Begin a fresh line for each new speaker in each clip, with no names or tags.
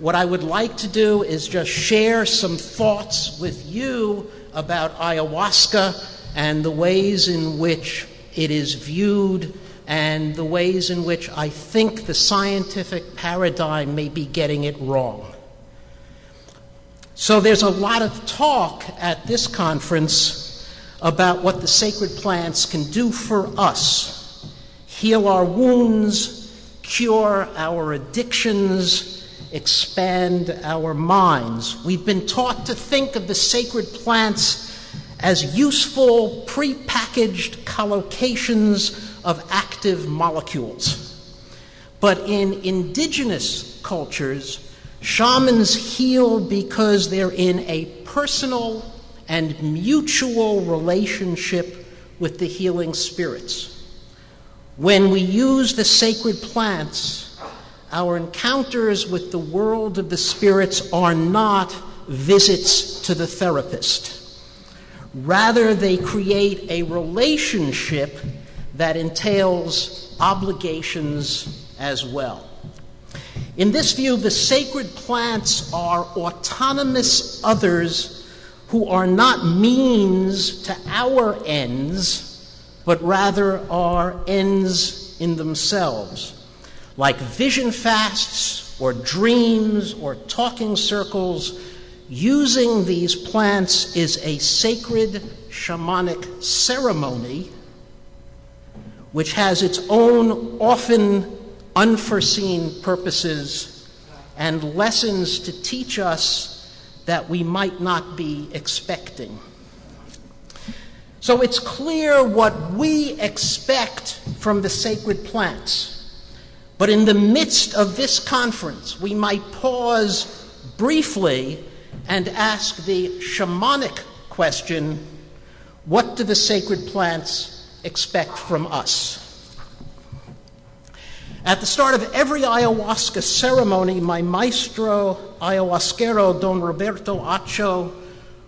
what I would like to do is just share some thoughts with you about ayahuasca and the ways in which it is viewed and the ways in which I think the scientific paradigm may be getting it wrong. So there's a lot of talk at this conference about what the sacred plants can do for us heal our wounds, cure our addictions, expand our minds. We've been taught to think of the sacred plants as useful, prepackaged collocations of active molecules. But in indigenous cultures, shamans heal because they're in a personal and mutual relationship with the healing spirits. When we use the sacred plants, our encounters with the world of the spirits are not visits to the therapist. Rather, they create a relationship that entails obligations as well. In this view, the sacred plants are autonomous others who are not means to our ends but rather are ends in themselves, like vision fasts or dreams or talking circles. Using these plants is a sacred shamanic ceremony which has its own often unforeseen purposes and lessons to teach us that we might not be expecting. So it's clear what we expect from the sacred plants. But in the midst of this conference, we might pause briefly and ask the shamanic question what do the sacred plants expect from us? At the start of every ayahuasca ceremony, my maestro ayahuasquero, Don Roberto Acho,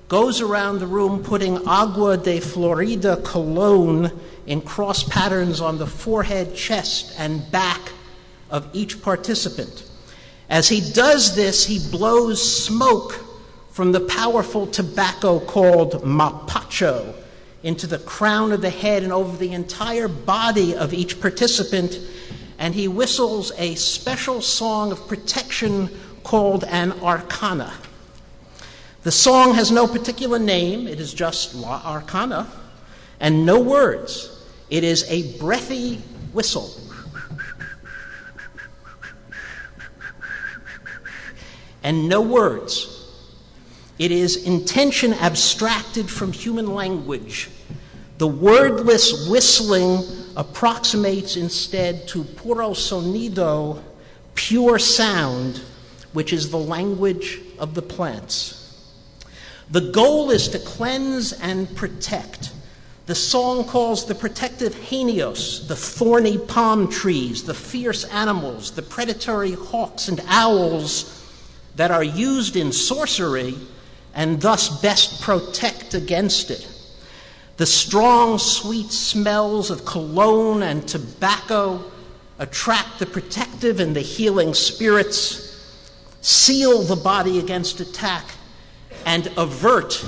goes around the room putting agua de Florida cologne in cross patterns on the forehead, chest, and back of each participant. As he does this, he blows smoke from the powerful tobacco called mapacho into the crown of the head and over the entire body of each participant, and he whistles a special song of protection called an arcana. The song has no particular name, it is just La Arcana, and no words. It is a breathy whistle. And no words. It is intention abstracted from human language. The wordless whistling approximates instead to puro sonido, pure sound, which is the language of the plants. The goal is to cleanse and protect. The song calls the protective genios, the thorny palm trees, the fierce animals, the predatory hawks and owls that are used in sorcery and thus best protect against it. The strong, sweet smells of cologne and tobacco attract the protective and the healing spirits, seal the body against attack, and avert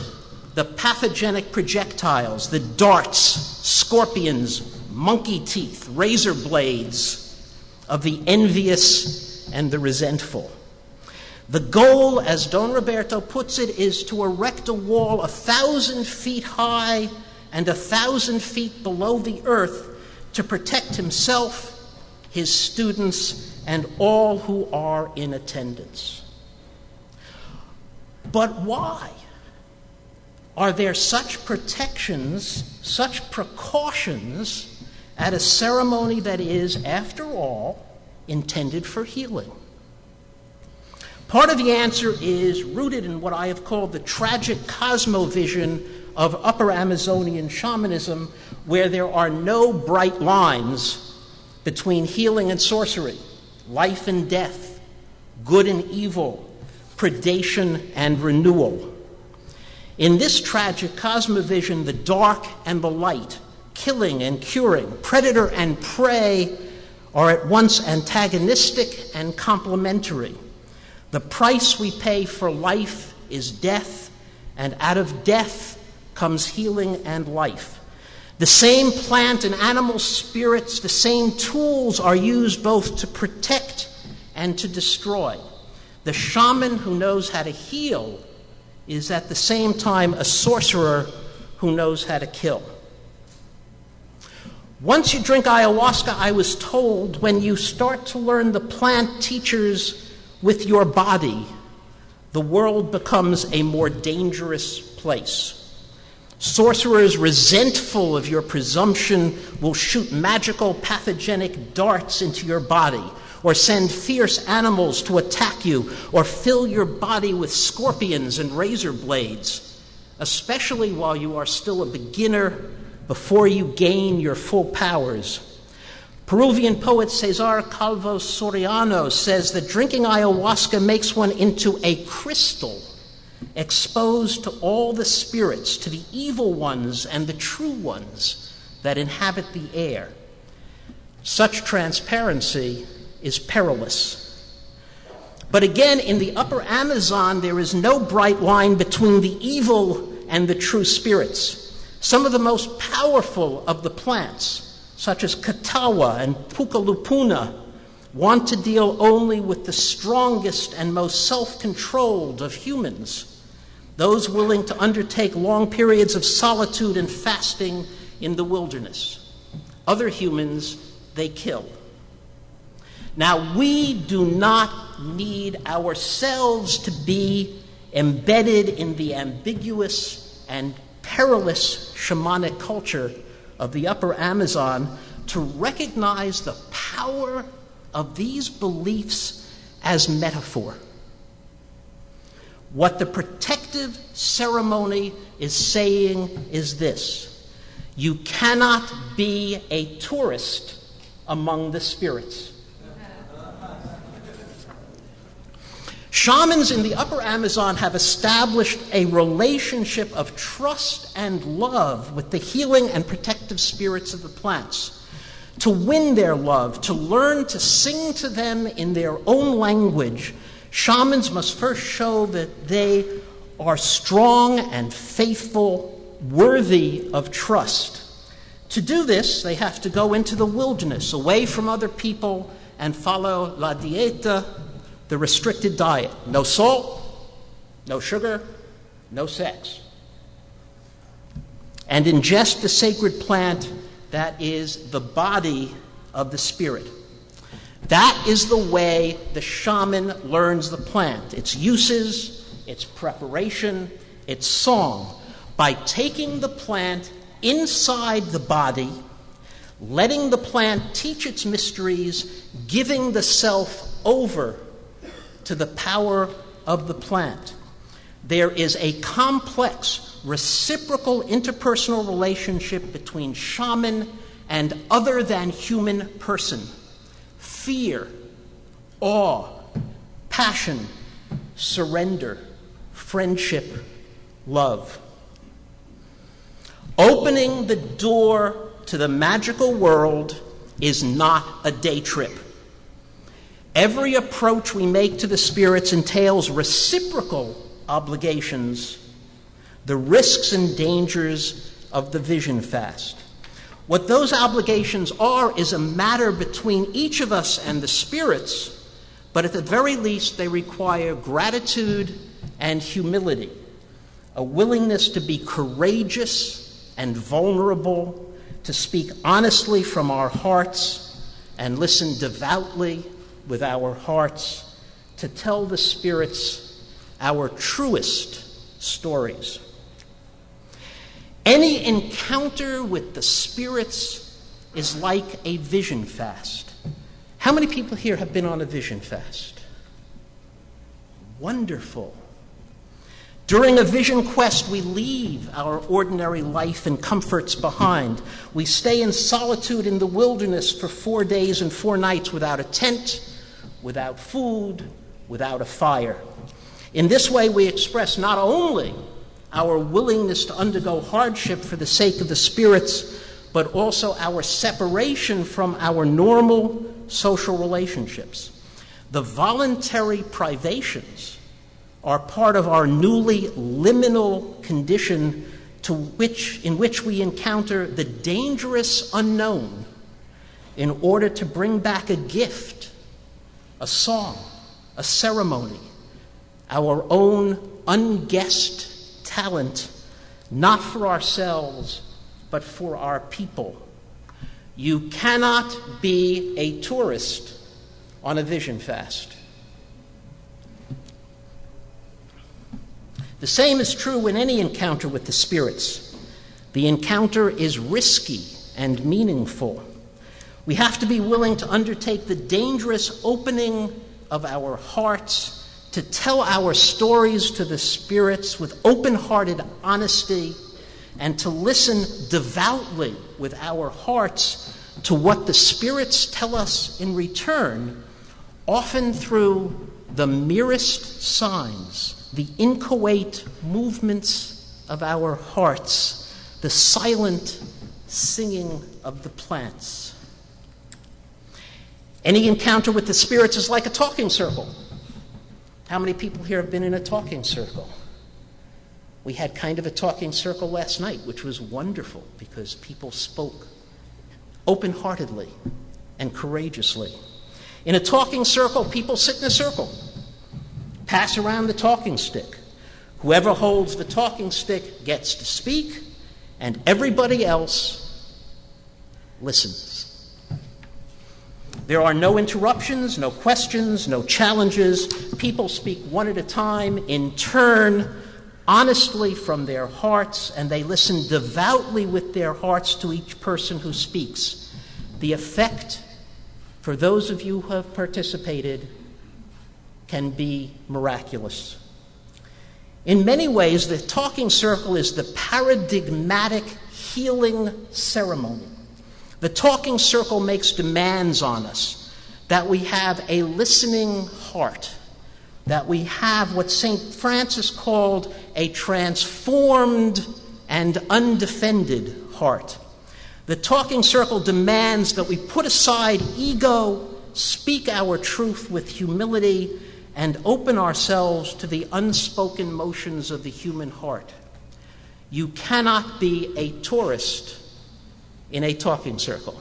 the pathogenic projectiles, the darts, scorpions, monkey teeth, razor blades of the envious and the resentful. The goal, as Don Roberto puts it, is to erect a wall a thousand feet high and a thousand feet below the earth to protect himself, his students, and all who are in attendance. But why? Are there such protections, such precautions at a ceremony that is, after all, intended for healing? Part of the answer is rooted in what I have called the tragic cosmovision of Upper Amazonian shamanism, where there are no bright lines between healing and sorcery, life and death, good and evil, predation and renewal. In this tragic cosmovision, the dark and the light, killing and curing, predator and prey are at once antagonistic and complementary. The price we pay for life is death, and out of death comes healing and life. The same plant and animal spirits, the same tools are used both to protect and to destroy. The shaman who knows how to heal is at the same time a sorcerer who knows how to kill. Once you drink ayahuasca, I was told, when you start to learn the plant teachers with your body, the world becomes a more dangerous place. Sorcerers, resentful of your presumption, will shoot magical pathogenic darts into your body, or send fierce animals to attack you, or fill your body with scorpions and razor blades, especially while you are still a beginner before you gain your full powers. Peruvian poet Cesar Calvo Soriano says that drinking ayahuasca makes one into a crystal, exposed to all the spirits, to the evil ones and the true ones that inhabit the air. Such transparency is perilous. But again, in the upper Amazon, there is no bright line between the evil and the true spirits. Some of the most powerful of the plants, such as catahua and pucalupuna, want to deal only with the strongest and most self controlled of humans, those willing to undertake long periods of solitude and fasting in the wilderness. Other humans they kill. Now, we do not need ourselves to be embedded in the ambiguous and perilous shamanic culture of the upper Amazon to recognize the power of these beliefs as metaphor. What the protective ceremony is saying is this you cannot be a tourist among the spirits. Shamans in the upper Amazon have established a relationship of trust and love with the healing and protective spirits of the plants. To win their love, to learn to sing to them in their own language, shamans must first show that they are strong and faithful, worthy of trust. To do this, they have to go into the wilderness, away from other people, and follow la dieta the restricted diet no salt, no sugar, no sex. And ingest the sacred plant that is the body of the spirit. That is the way the shaman learns the plant its uses, its preparation, its song, by taking the plant inside the body, letting the plant teach its mysteries, giving the self over to the power of the plant. There is a complex reciprocal interpersonal relationship between shaman and other than human person. Fear, awe, passion, surrender, friendship, love. Opening the door to the magical world is not a day trip. Every approach we make to the spirits entails reciprocal obligations, the risks and dangers of the vision fast. What those obligations are is a matter between each of us and the spirits, but at the very least, they require gratitude and humility, a willingness to be courageous and vulnerable, to speak honestly from our hearts and listen devoutly with our hearts to tell the spirits our truest stories. Any encounter with the spirits is like a vision fast. How many people here have been on a vision fast? Wonderful. During a vision quest, we leave our ordinary life and comforts behind. We stay in solitude in the wilderness for four days and four nights without a tent, without food, without a fire. In this way, we express not only our willingness to undergo hardship for the sake of the spirits, but also our separation from our normal social relationships. The voluntary privations are part of our newly liminal condition to which, in which we encounter the dangerous unknown in order to bring back a gift, a song, a ceremony, our own unguessed talent, not for ourselves, but for our people. You cannot be a tourist on a vision fast. The same is true in any encounter with the spirits. The encounter is risky and meaningful. We have to be willing to undertake the dangerous opening of our hearts to tell our stories to the spirits with open hearted honesty and to listen devoutly with our hearts to what the spirits tell us in return, often through the merest signs, the inchoate movements of our hearts, the silent singing of the plants. Any encounter with the spirits is like a talking circle. How many people here have been in a talking circle? We had kind of a talking circle last night, which was wonderful because people spoke open heartedly and courageously. In a talking circle, people sit in a circle, pass around the talking stick. Whoever holds the talking stick gets to speak, and everybody else listens. There are no interruptions, no questions, no challenges. People speak one at a time, in turn, honestly from their hearts, and they listen devoutly with their hearts to each person who speaks. The effect, for those of you who have participated, can be miraculous. In many ways, the talking circle is the paradigmatic healing ceremony. The talking circle makes demands on us that we have a listening heart, that we have what St. Francis called a transformed and undefended heart. The talking circle demands that we put aside ego, speak our truth with humility, and open ourselves to the unspoken motions of the human heart. You cannot be a tourist in a talking circle.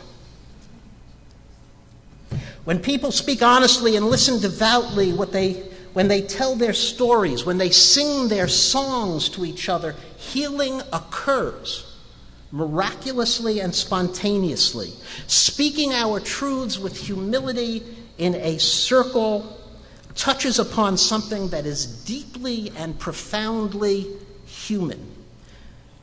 When people speak honestly and listen devoutly, what they, when they tell their stories, when they sing their songs to each other, healing occurs miraculously and spontaneously. Speaking our truths with humility in a circle touches upon something that is deeply and profoundly human.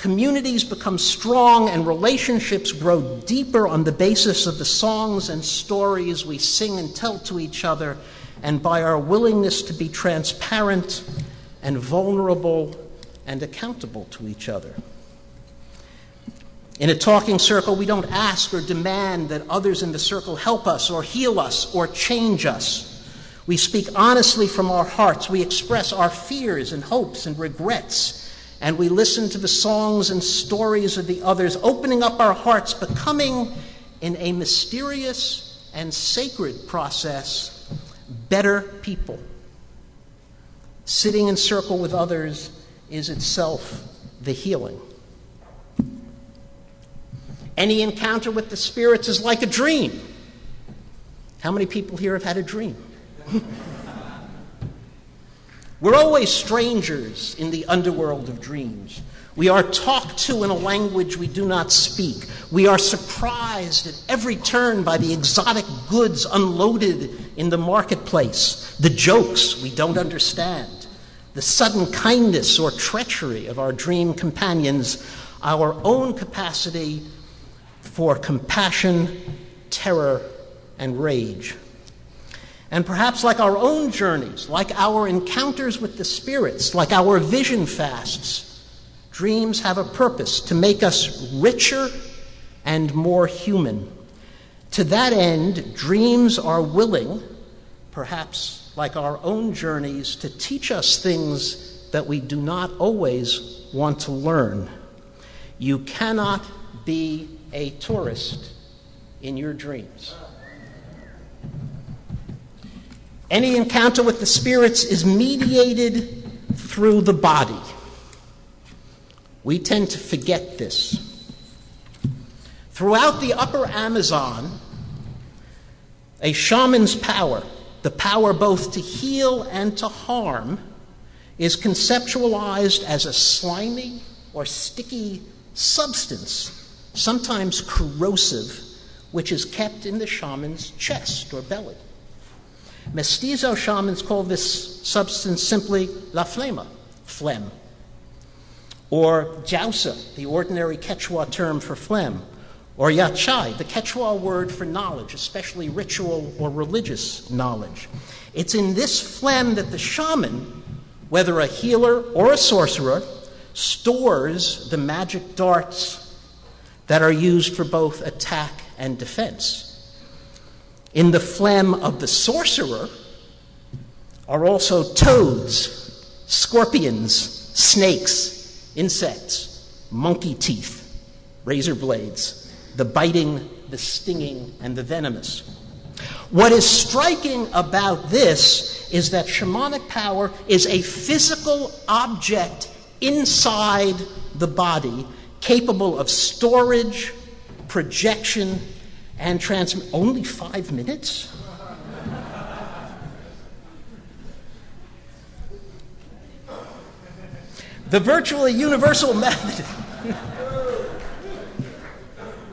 Communities become strong and relationships grow deeper on the basis of the songs and stories we sing and tell to each other, and by our willingness to be transparent and vulnerable and accountable to each other. In a talking circle, we don't ask or demand that others in the circle help us or heal us or change us. We speak honestly from our hearts. We express our fears and hopes and regrets and we listen to the songs and stories of the others, opening up our hearts, becoming, in a mysterious and sacred process, better people. Sitting in circle with others is itself the healing. Any encounter with the spirits is like a dream. How many people here have had a dream? We're always strangers in the underworld of dreams. We are talked to in a language we do not speak. We are surprised at every turn by the exotic goods unloaded in the marketplace, the jokes we don't understand, the sudden kindness or treachery of our dream companions, our own capacity for compassion, terror, and rage. And perhaps, like our own journeys, like our encounters with the spirits, like our vision fasts, dreams have a purpose to make us richer and more human. To that end, dreams are willing, perhaps like our own journeys, to teach us things that we do not always want to learn. You cannot be a tourist in your dreams. Any encounter with the spirits is mediated through the body. We tend to forget this. Throughout the upper Amazon, a shaman's power, the power both to heal and to harm, is conceptualized as a slimy or sticky substance, sometimes corrosive, which is kept in the shaman's chest or belly. Mestizo shamans call this substance simply la flema, phlegm, or jausa, the ordinary Quechua term for phlegm, or yachai, the Quechua word for knowledge, especially ritual or religious knowledge. It's in this phlegm that the shaman, whether a healer or a sorcerer, stores the magic darts that are used for both attack and defense. In the phlegm of the sorcerer are also toads, scorpions, snakes, insects, monkey teeth, razor blades the biting, the stinging, and the venomous. What is striking about this is that shamanic power is a physical object inside the body capable of storage, projection, and transmit Only five minutes? the virtually universal method.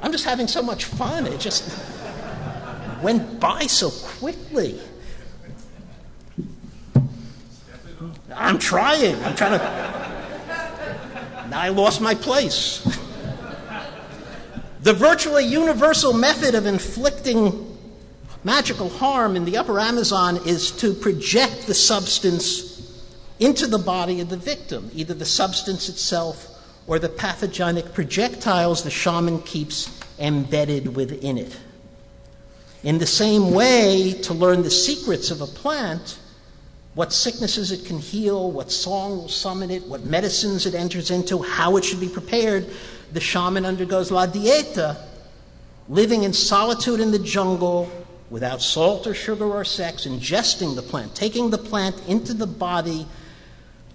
I'm just having so much fun. It just went by so quickly. I'm trying. I'm trying to. Now I lost my place. The virtually universal method of inflicting magical harm in the upper Amazon is to project the substance into the body of the victim, either the substance itself or the pathogenic projectiles the shaman keeps embedded within it. In the same way, to learn the secrets of a plant, what sicknesses it can heal, what song will summon it, what medicines it enters into, how it should be prepared, the shaman undergoes la dieta, living in solitude in the jungle without salt or sugar or sex, ingesting the plant, taking the plant into the body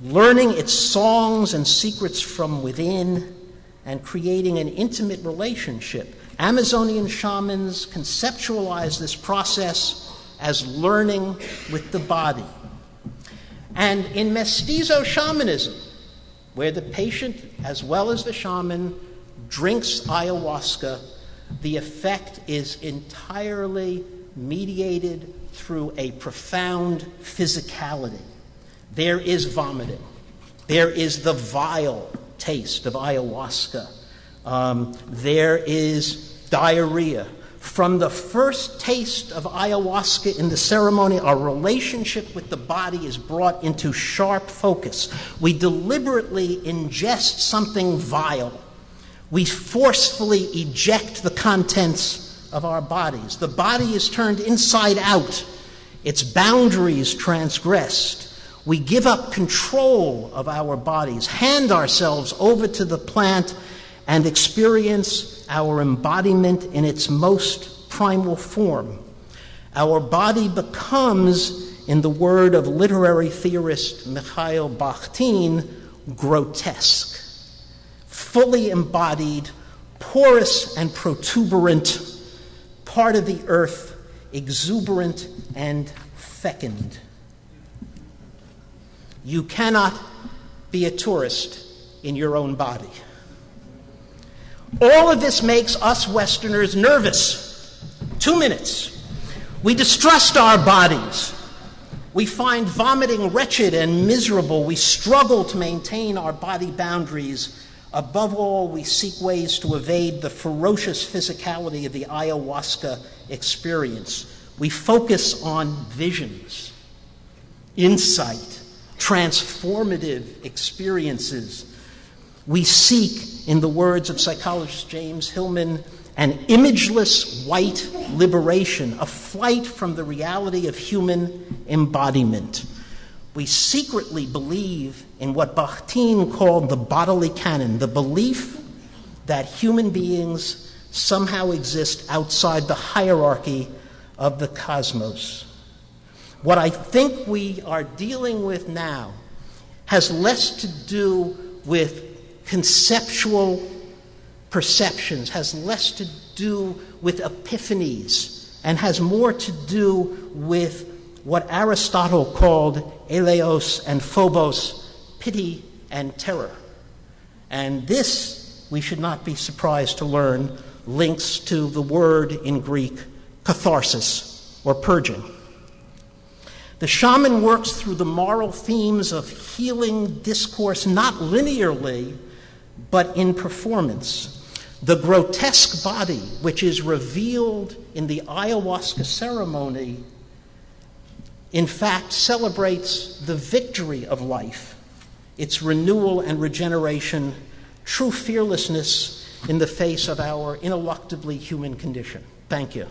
learning its songs and secrets from within, and creating an intimate relationship. Amazonian shamans conceptualize this process as learning with the body. And in mestizo shamanism, where the patient as well as the shaman drinks ayahuasca, the effect is entirely mediated through a profound physicality. There is vomiting. There is the vile taste of ayahuasca. Um, there is diarrhea. From the first taste of ayahuasca in the ceremony, our relationship with the body is brought into sharp focus. We deliberately ingest something vile. We forcefully eject the contents of our bodies. The body is turned inside out, its boundaries transgressed. We give up control of our bodies, hand ourselves over to the plant, and experience our embodiment in its most primal form. Our body becomes, in the word of literary theorist Mikhail Bakhtin, grotesque, fully embodied, porous and protuberant, part of the earth, exuberant and fecund. You cannot be a tourist in your own body. All of this makes us Westerners nervous. Two minutes. We distrust our bodies. We find vomiting wretched and miserable. We struggle to maintain our body boundaries. Above all, we seek ways to evade the ferocious physicality of the ayahuasca experience. We focus on visions, insight, transformative experiences. We seek, in the words of psychologist James Hillman, an imageless white liberation, a flight from the reality of human embodiment. We secretly believe in what Bakhtin called the bodily canon, the belief that human beings somehow exist outside the hierarchy of the cosmos. What I think we are dealing with now has less to do with conceptual perceptions, has less to do with epiphanies, and has more to do with what Aristotle called eleos and phobos, pity and terror. And this, we should not be surprised to learn, links to the word in Greek catharsis or purging. The shaman works through the moral themes of healing discourse not linearly, but in performance. The grotesque body, which is revealed in the ayahuasca ceremony, in fact celebrates the victory of life, its renewal and regeneration, true fearlessness in the face of our ineluctably human condition. Thank you.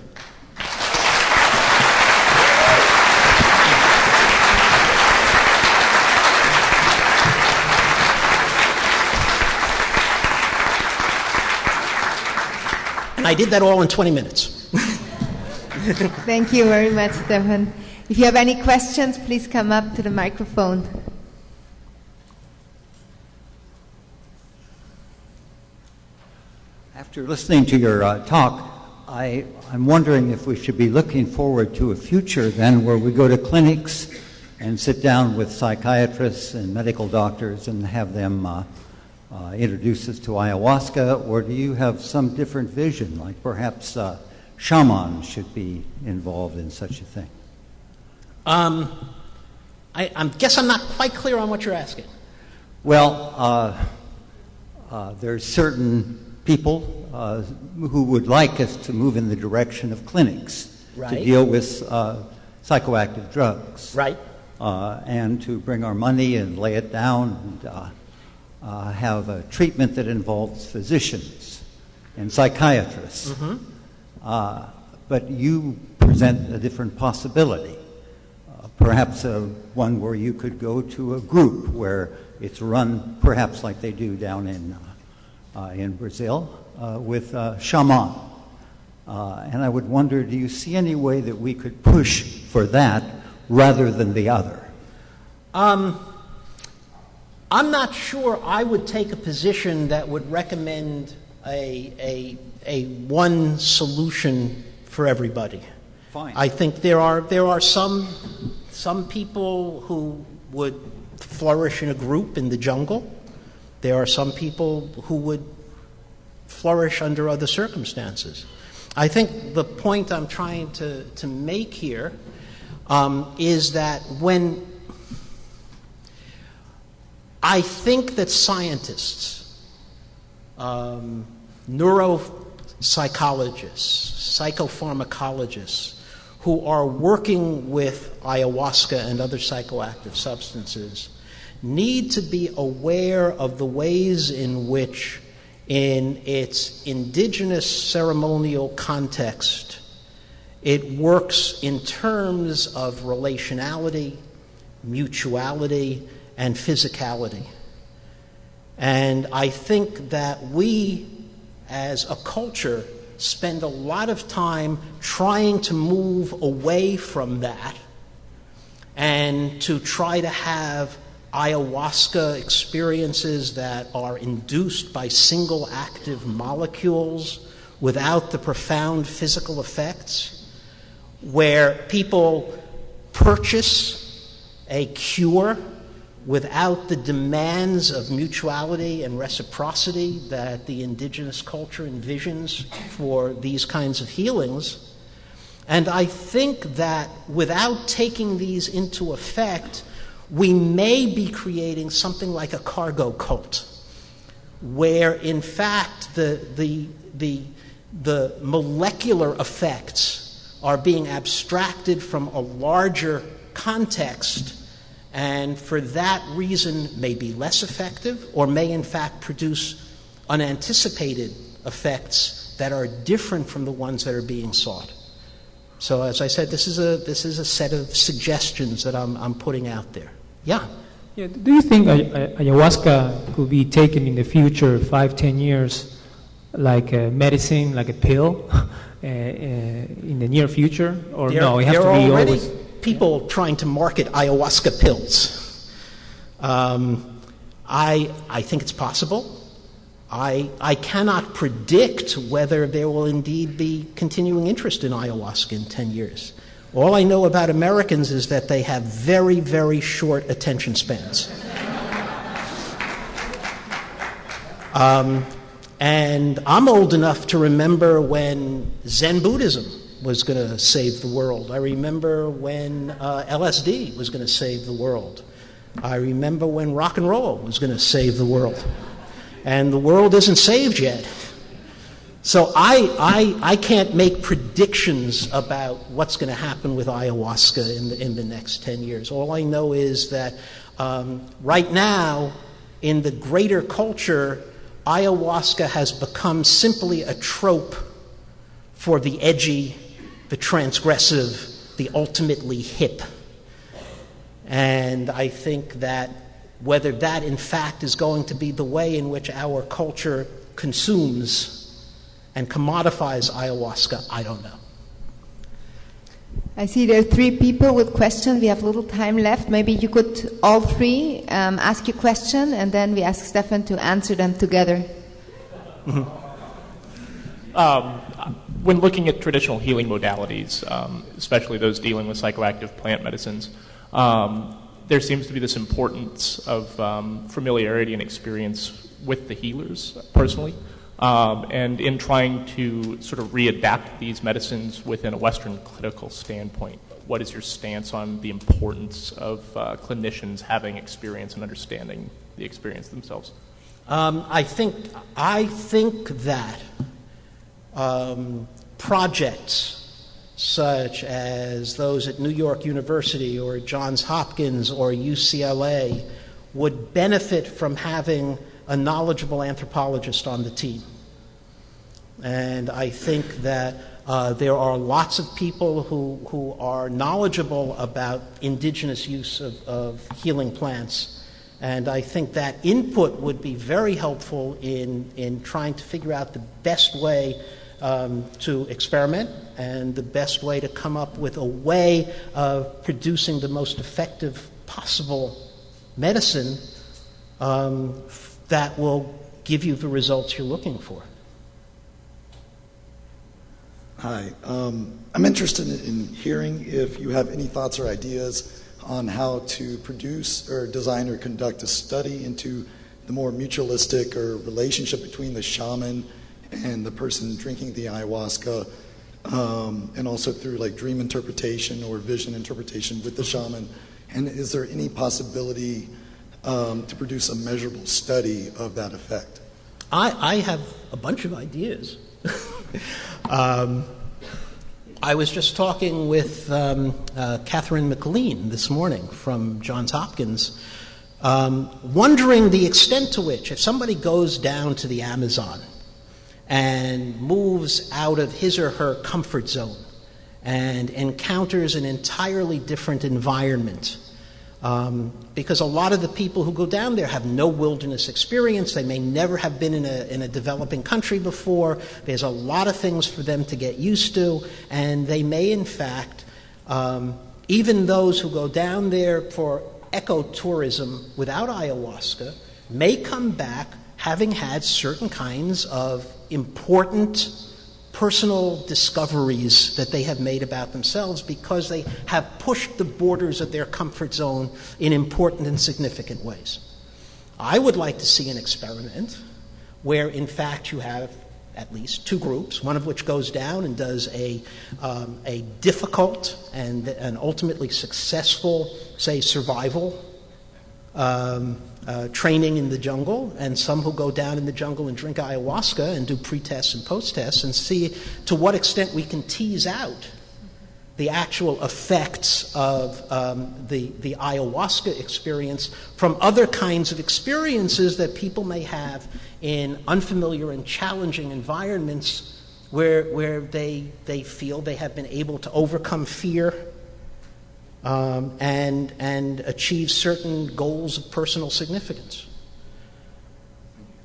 I did that all in 20 minutes.
Thank you very much, Stephan. If you have any questions, please come up to the microphone.
After listening to your uh, talk, I, I'm wondering if we should be looking forward to a future then where we go to clinics and sit down with psychiatrists and medical doctors and have them uh, uh, introduce us to ayahuasca, or do you have some different vision, like perhaps uh, shamans should be involved in such a thing?
Um, I, I guess I'm not quite clear on what you're asking.
Well, uh, uh, there's certain people uh, who would like us to move in the direction of clinics to deal with uh, psychoactive drugs.
Right.
Uh, and to bring our money and lay it down and uh, uh, have a treatment that involves physicians and psychiatrists. Uh, but you present a different possibility. Perhaps one where you could go to a group where it's run perhaps like they do down in, in Brazil uh, with uh, shaman. Uh, and I would wonder, do you see any way that we could push for that rather than the other?
Um, I'm not sure I would take a position that would recommend a, a, a one solution for everybody.
Fine.
I think there are, there are some, some people who would flourish in a group in the jungle. There are some people who would flourish under other circumstances. I think the point I'm trying to, to make here um, is that when I think that scientists, um, neuropsychologists, psychopharmacologists, who are working with ayahuasca and other psychoactive substances need to be aware of the ways in which, in its indigenous ceremonial context, it works in terms of relationality, mutuality, and physicality. And I think that we, as a culture, spend a lot of time trying to move away from that and to try to have ayahuasca experiences that are induced by single active molecules without the profound physical effects, where people purchase a cure without the demands of mutuality and reciprocity that the indigenous culture envisions for these kinds of healings. And I think that without taking these into effect, we may be creating something like a cargo cult, where in fact the, the, the, the molecular effects are being abstracted from a larger context and for that reason may be less effective or may in fact produce unanticipated effects that are different from the ones that are being sought. So, as I said, this is a, this is a set of suggestions that I'm, I'm putting out there. Yeah.
Yeah, do you think ay- ay- ayahuasca could be taken in the future, five, ten years, like a medicine, like a pill, uh, uh, in the near future? Or
There-
no, it has
there
to
are
be
already
always.
people trying to market ayahuasca pills. Um, I, I think it's possible. I, I cannot predict whether there will indeed be continuing interest in ayahuasca in 10 years. All I know about Americans is that they have very, very short attention spans. um, and I'm old enough to remember when Zen Buddhism was going to save the world. I remember when uh, LSD was going to save the world. I remember when rock and roll was going to save the world. And the world isn't saved yet. So I, I, I can't make predictions about what's going to happen with ayahuasca in the, in the next 10 years. All I know is that um, right now, in the greater culture, ayahuasca has become simply a trope for the edgy, the transgressive, the ultimately hip. And I think that whether that in fact is going to be the way in which our culture consumes and commodifies ayahuasca, I don't know.
I see there are three people with questions. We have little time left. Maybe you could all three um, ask your question, and then we ask Stephan to answer them together.
Mm-hmm. Um, when looking at traditional healing modalities, um, especially those dealing with psychoactive plant medicines, um, there seems to be this importance of um, familiarity and experience with the healers personally. Um, and in trying to sort of readapt these medicines within a Western clinical standpoint, what is your stance on the importance of uh, clinicians having experience and understanding the experience themselves?
Um, I think I think that um, projects such as those at New York University or Johns Hopkins or UCLA would benefit from having a knowledgeable anthropologist on the team. And I think that uh, there are lots of people who, who are knowledgeable about indigenous use of, of healing plants. And I think that input would be very helpful in, in trying to figure out the best way um, to experiment and the best way to come up with a way of producing the most effective possible medicine um, that will give you the results you're looking for.
Hi. Um, I'm interested in hearing if you have any thoughts or ideas on how to produce or design or conduct a study into the more mutualistic or relationship between the shaman and the person drinking the ayahuasca, um, and also through like dream interpretation or vision interpretation with the shaman. And is there any possibility um, to produce a measurable study of that effect?
I, I have a bunch of ideas. um, I was just talking with um, uh, Katherine MacLean this morning from Johns Hopkins, um, wondering the extent to which, if somebody goes down to the Amazon and moves out of his or her comfort zone and encounters an entirely different environment, um, because a lot of the people who go down there have no wilderness experience. They may never have been in a, in a developing country before. There's a lot of things for them to get used to, and they may, in fact, um, even those who go down there for ecotourism without ayahuasca, may come back having had certain kinds of important personal discoveries that they have made about themselves because they have pushed the borders of their comfort zone in important and significant ways. I would like to see an experiment where, in fact, you have at least two groups, one of which goes down and does a, um, a difficult and, and ultimately successful, say, survival training in the jungle, and some who go down in the jungle and drink ayahuasca and do pre tests and post tests and see to what extent we can tease out the actual effects of um, the, the ayahuasca experience from other kinds of experiences that people may have in unfamiliar and challenging environments where, where they, they feel they have been able to overcome fear um, and, and achieve certain goals of personal significance.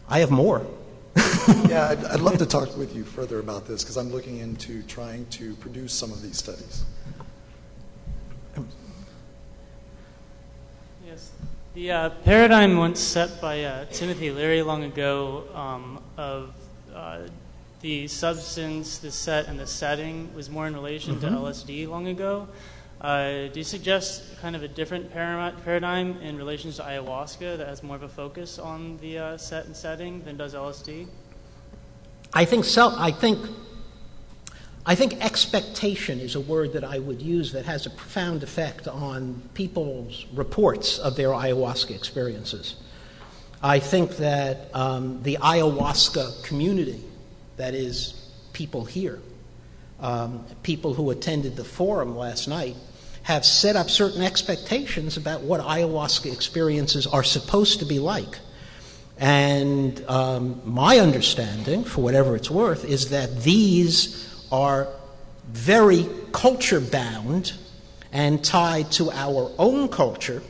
I have more.
yeah, I'd, I'd, love to talk with you further about this because I'm looking into trying to produce some of these studies.
Yes. The uh, paradigm once set by uh, Timothy Leary long ago um, of uh, the substance, the set, and the setting was more in relation to LSD long ago. Uh, do you suggest kind of a different para- paradigm in relation to ayahuasca that has more of a focus on the uh, set and setting than does LSD?
I think self, I think I think expectation is a word that I would use that has a profound effect on people's reports of their ayahuasca experiences. I think that um, the ayahuasca community, that is, people here, um, people who attended the forum last night, have set up certain expectations about what ayahuasca experiences are supposed to be like. And um, my understanding, for whatever it's worth, is that these are very culture bound and tied to our own culture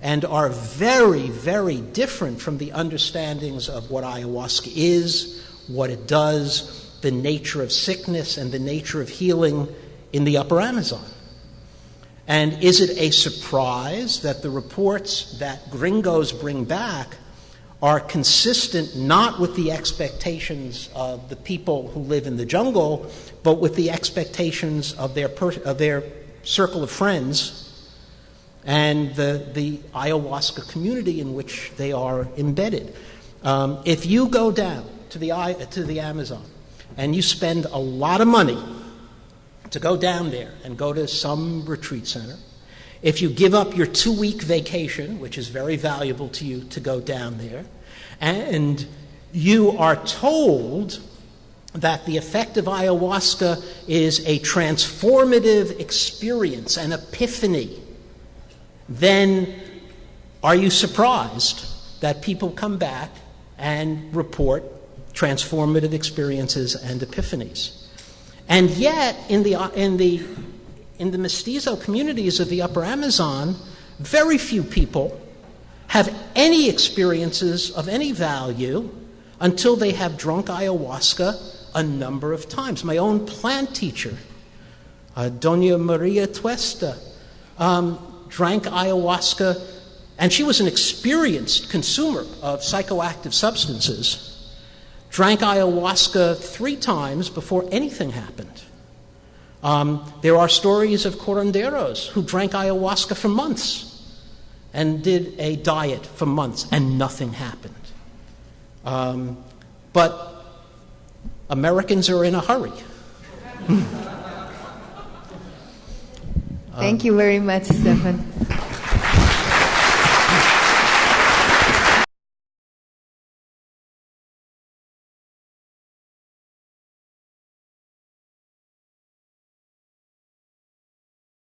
and are very, very different from the understandings of what ayahuasca is, what it does, the nature of sickness, and the nature of healing in the upper Amazon. And is it a surprise that the reports that gringos bring back are consistent not with the expectations of the people who live in the jungle, but with the expectations of their, per- of their circle of friends and the, the ayahuasca community in which they are embedded. Um, if you go down to the, to the Amazon and you spend a lot of money to go down there and go to some retreat center, if you give up your two week vacation, which is very valuable to you to go down there, and you are told that the effect of ayahuasca is a transformative experience, an epiphany, then are you surprised that people come back and report transformative experiences and epiphanies? And yet, in the, in the, in the mestizo communities of the upper Amazon, very few people have any experiences of any value until they have drunk ayahuasca a number of times. My own plant teacher, uh, Dona Maria Tuesta, um, drank ayahuasca, and she was an experienced consumer of psychoactive substances. Drank ayahuasca three times before anything happened. Um, there are stories of curanderos who drank ayahuasca for months and did a diet for months, and nothing happened. Um, but Americans are in a hurry.
Thank you very much, Stephan.